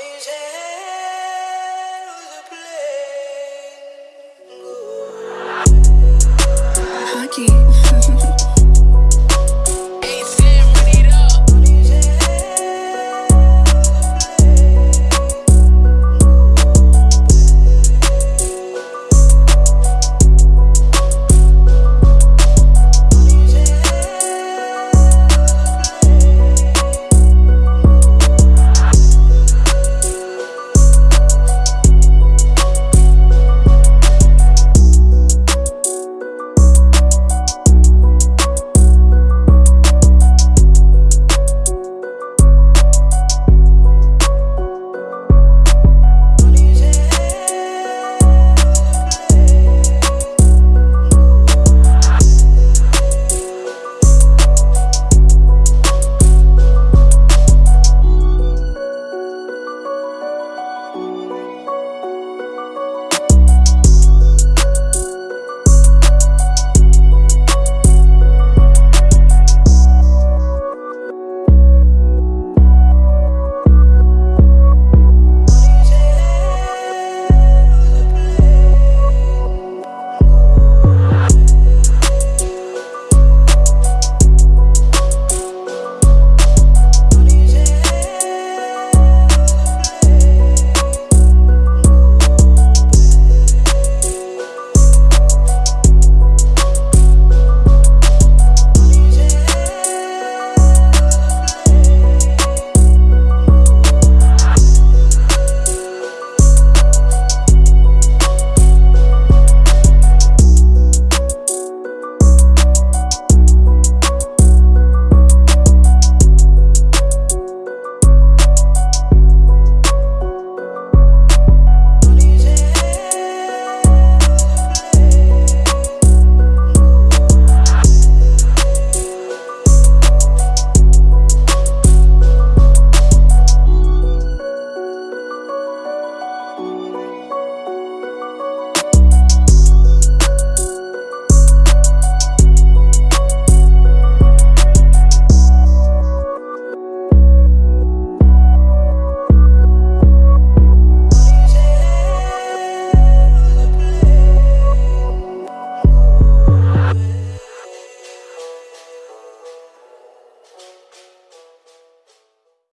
on his head.